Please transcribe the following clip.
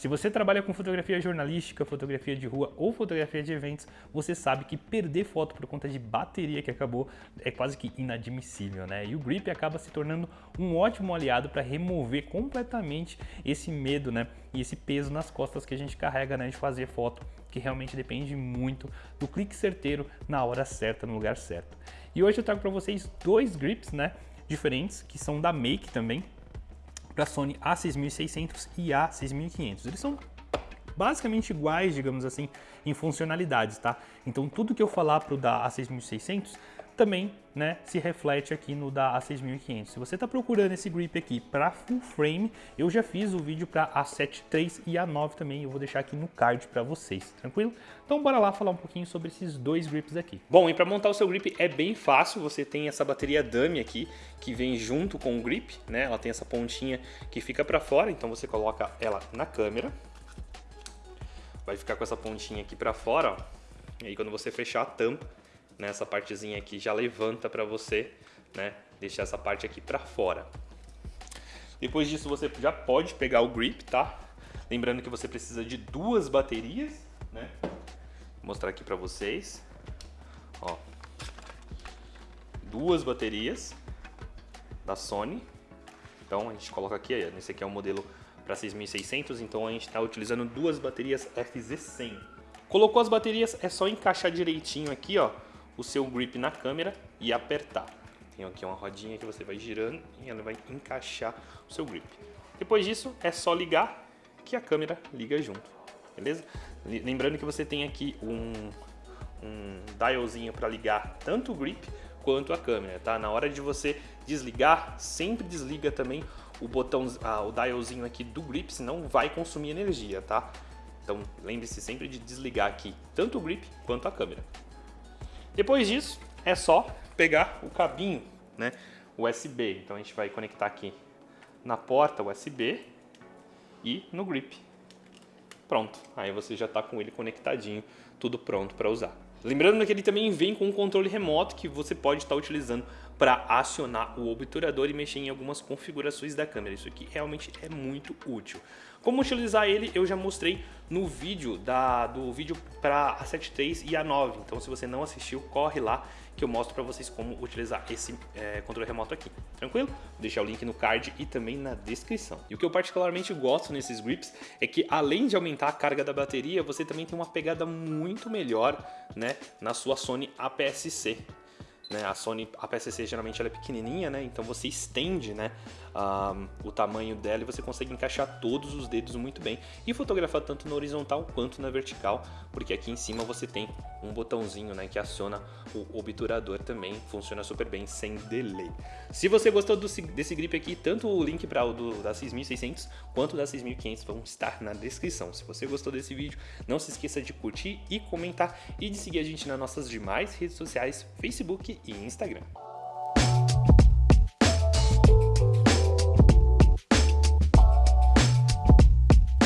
Se você trabalha com fotografia jornalística, fotografia de rua ou fotografia de eventos, você sabe que perder foto por conta de bateria que acabou é quase que inadmissível, né? E o grip acaba se tornando um ótimo aliado para remover completamente esse medo, né? E esse peso nas costas que a gente carrega, né? De fazer foto, que realmente depende muito do clique certeiro na hora certa, no lugar certo. E hoje eu trago para vocês dois grips, né? Diferentes, que são da Make também, para a Sony A6600 e A6500. Eles são basicamente iguais, digamos assim, em funcionalidades, tá? Então tudo que eu falar para o da A6600 também né, se reflete aqui no da A6500. Se você está procurando esse grip aqui para full frame, eu já fiz o vídeo para A7 III e A9 também, eu vou deixar aqui no card para vocês, tranquilo? Então bora lá falar um pouquinho sobre esses dois grips aqui. Bom, e para montar o seu grip é bem fácil, você tem essa bateria dummy aqui, que vem junto com o grip, né? Ela tem essa pontinha que fica para fora, então você coloca ela na câmera, vai ficar com essa pontinha aqui para fora, ó. E aí quando você fechar a tampa, né, essa partezinha aqui já levanta para você, né, deixar essa parte aqui para fora. Depois disso você já pode pegar o grip, tá? Lembrando que você precisa de duas baterias, né? Vou mostrar aqui para vocês. Ó. Duas baterias da Sony. Então a gente coloca aqui, esse aqui é o modelo para 6600, então a gente está utilizando duas baterias FZ100. Colocou as baterias, é só encaixar direitinho aqui, ó, o seu grip na câmera e apertar. Tem aqui uma rodinha que você vai girando e ela vai encaixar o seu grip. Depois disso, é só ligar que a câmera liga junto, beleza? Lembrando que você tem aqui um, um dialzinho para ligar tanto o grip quanto a câmera, tá? Na hora de você desligar, sempre desliga também o botão, ah, o dialzinho aqui do grip, senão vai consumir energia, tá? Então lembre-se sempre de desligar aqui tanto o grip quanto a câmera. Depois disso, é só pegar o cabinho, né, USB. Então a gente vai conectar aqui na porta USB e no grip. Pronto, aí você já está com ele conectadinho, tudo pronto para usar. Lembrando que ele também vem com um controle remoto que você pode estar utilizando para acionar o obturador e mexer em algumas configurações da câmera. Isso aqui realmente é muito útil. Como utilizar ele eu já mostrei no vídeo da, do vídeo para a 7 III e a 9. Então se você não assistiu, corre lá que eu mostro para vocês como utilizar esse é, controle remoto aqui. Tranquilo? Vou deixar o link no card e também na descrição. E o que eu particularmente gosto nesses grips é que além de aumentar a carga da bateria, você também tem uma pegada muito melhor né, na sua Sony APS-C. Né? A Sony a PSC geralmente ela é pequenininha, né? então você estende né, um, o tamanho dela e você consegue encaixar todos os dedos muito bem e fotografar tanto na horizontal quanto na vertical, porque aqui em cima você tem um botãozinho né, que aciona o obturador também, funciona super bem sem delay. Se você gostou do, desse grip aqui, tanto o link para o do, da 6600 quanto da 6500 vão estar na descrição. Se você gostou desse vídeo, não se esqueça de curtir e comentar e de seguir a gente nas nossas demais redes sociais, Facebook e Instagram.